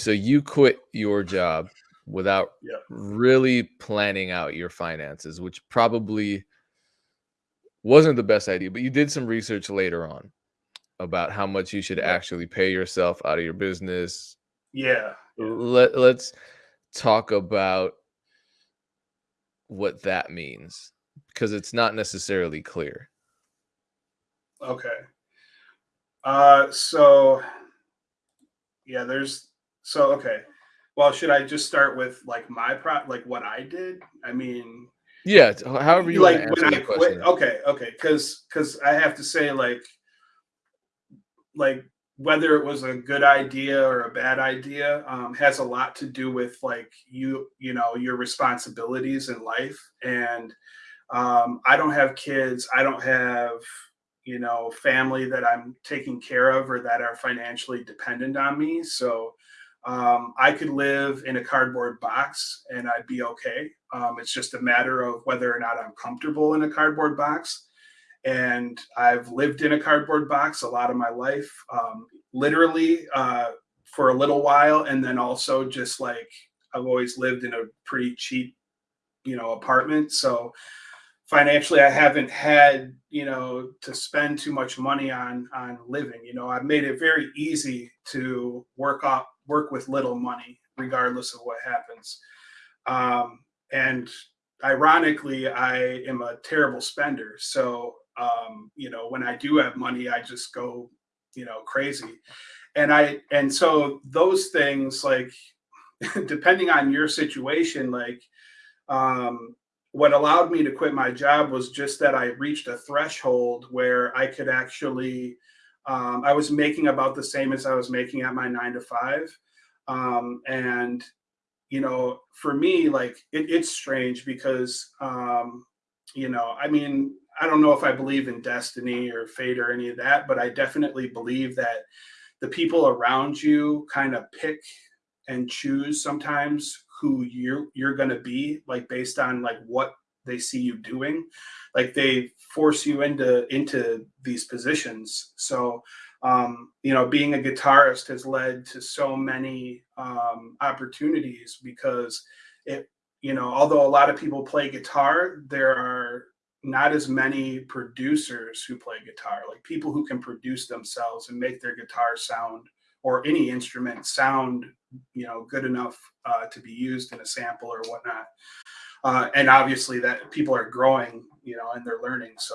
so you quit your job without Yep. really planning out your finances, which probably wasn't the best idea, but you did some research later on about how much you should Yeah. actually pay yourself out of your business. Yeah. yeah. Let, let's talk about what that means because it's not necessarily clear. Okay. Uh, so yeah, there's so okay. Well, should I just start with like my pro like what I did? I mean, Yeah, however you like when I quit. Okay, okay, because because I have to say like like whether it was a good idea or a bad idea um, has a lot to do with like you you know your responsibilities in life and um, i don't have kids i don't have you know family that i'm taking care of or that are financially dependent on me so um, i could live in a cardboard box and i'd be okay um, it's just a matter of whether or not i'm comfortable in a cardboard box and I've lived in a cardboard box a lot of my life, um, literally uh, for a little while, and then also just like I've always lived in a pretty cheap, you know, apartment. So financially, I haven't had you know to spend too much money on on living. You know, I've made it very easy to work off work with little money, regardless of what happens. Um, and ironically, I am a terrible spender. So um, you know, when I do have money, I just go, you know, crazy. And I and so those things like depending on your situation, like um what allowed me to quit my job was just that I reached a threshold where I could actually um, I was making about the same as I was making at my nine to five. Um, and you know, for me, like it, it's strange because um, you know, I mean, I don't know if I believe in destiny or fate or any of that, but I definitely believe that the people around you kind of pick and choose sometimes who you're you're going to be like based on like what they see you doing like they force you into into these positions so um you know being a guitarist has led to so many um opportunities because it you know although a lot of people play guitar there are not as many producers who play guitar, like people who can produce themselves and make their guitar sound or any instrument sound, you know, good enough uh, to be used in a sample or whatnot. Uh, and obviously, that people are growing, you know, and they're learning. So